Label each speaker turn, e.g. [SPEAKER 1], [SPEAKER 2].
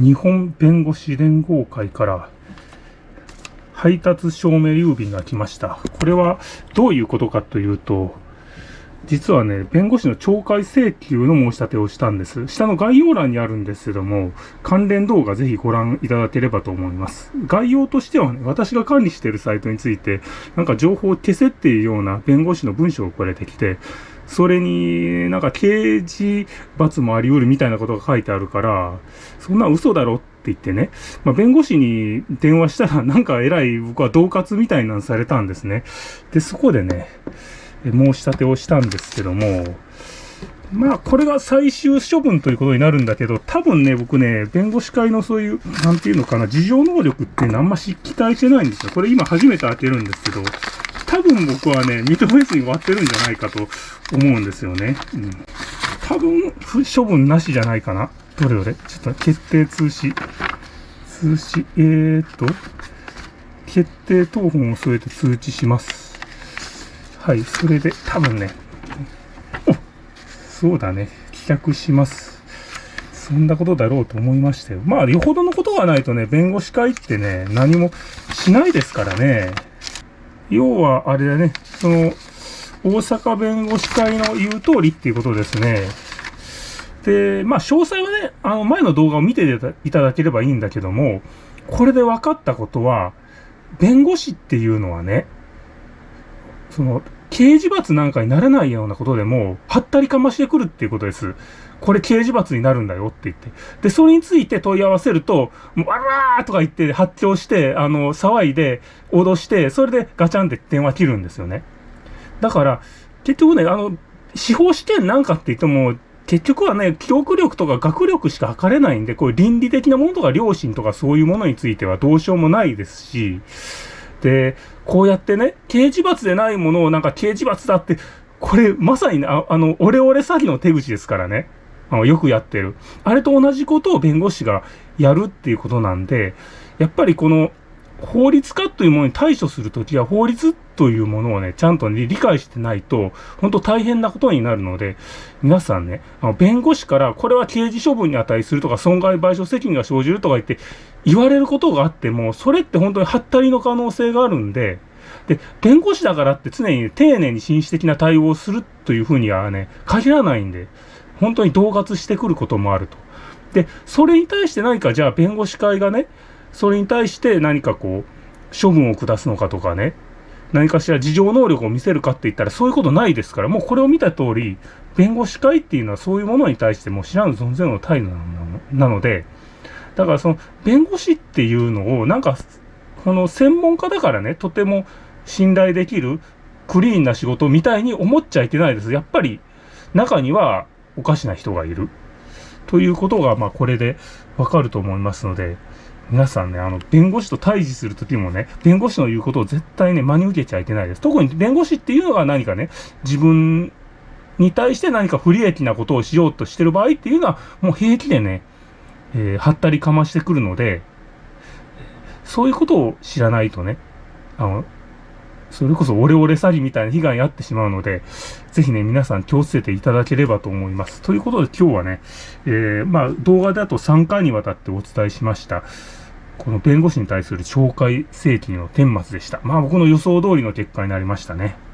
[SPEAKER 1] 日本弁護士連合会から配達証明郵便が来ました。これはどういうことかというと、実はね、弁護士の懲戒請求の申し立てをしたんです。下の概要欄にあるんですけども、関連動画ぜひご覧いただければと思います。概要としてはね、私が管理しているサイトについて、なんか情報を消せっていうような弁護士の文章が送れてきて、それになんか刑事罰もあり得るみたいなことが書いてあるから、そんな嘘だろって言ってね、まあ、弁護士に電話したらなんか偉い僕は恫喝みたいなのされたんですね。で、そこでね、申し立てをしたんですけども、まあ、これが最終処分ということになるんだけど、多分ね、僕ね、弁護士会のそういう、なんていうのかな、事情能力ってあんまし期待してないんですよ。これ今初めて開けるんですけど、多分僕はね、認めずに終わってるんじゃないかと思うんですよね。うん。多分、処分なしじゃないかな。どれどれちょっと決定通知。通知、えーと、決定等本を添えて通知します。はい、それで多分ね、おそうだね、棄却します。そんなことだろうと思いましたよ。まあ、よほどのことがないとね、弁護士会ってね、何もしないですからね。要は、あれだね、その、大阪弁護士会の言う通りっていうことですね。で、まあ、詳細はね、あの、前の動画を見ていただければいいんだけども、これで分かったことは、弁護士っていうのはね、その、刑事罰なんかにならないようなことでも、はったりかましてくるっていうことです。これ刑事罰になるんだよって言って。で、それについて問い合わせると、もう、あらーとか言って発狂して、あの、騒いで、脅して、それでガチャンって電話切るんですよね。だから、結局ね、あの、司法試験なんかって言っても、結局はね、記憶力とか学力しか測れないんで、こういう倫理的なものとか良心とかそういうものについてはどうしようもないですし、で、こうやってね、刑事罰でないものをなんか刑事罰だって、これまさに、あの、オレオレ詐欺の手口ですからね。あのよくやってる。あれと同じことを弁護士がやるっていうことなんで、やっぱりこの法律家というものに対処するときは法律というものをね、ちゃんと、ね、理解してないと、本当大変なことになるので、皆さんね、あの弁護士からこれは刑事処分に値するとか損害賠償責任が生じるとか言って言われることがあっても、それって本当にはったりの可能性があるんで、で、弁護士だからって常に丁寧に紳士的な対応をするというふうにはね、限らないんで、本当に恫喝してくることもあると。で、それに対して何かじゃあ弁護士会がね、それに対して何かこう、処分を下すのかとかね、何かしら事情能力を見せるかって言ったらそういうことないですから、もうこれを見た通り、弁護士会っていうのはそういうものに対しても知らぬ存ぜの態度なので、だからその弁護士っていうのをなんか、この専門家だからね、とても信頼できるクリーンな仕事みたいに思っちゃいけないです。やっぱり中にはおかしな人がいる。ということが、まあ、これでわかると思いますので、皆さんね、あの、弁護士と対峙するときもね、弁護士の言うことを絶対ね、真に受けちゃいけないです。特に弁護士っていうのは何かね、自分に対して何か不利益なことをしようとしてる場合っていうのは、もう平気でね、えー、はったりかましてくるので、そういうことを知らないとね、あの、それこそオレオレ詐欺みたいな被害に遭ってしまうので、ぜひね、皆さん気をつけていただければと思います。ということで今日はね、えー、まあ動画だと3回にわたってお伝えしました。この弁護士に対する懲戒請求の顛末でした。まあ僕の予想通りの結果になりましたね。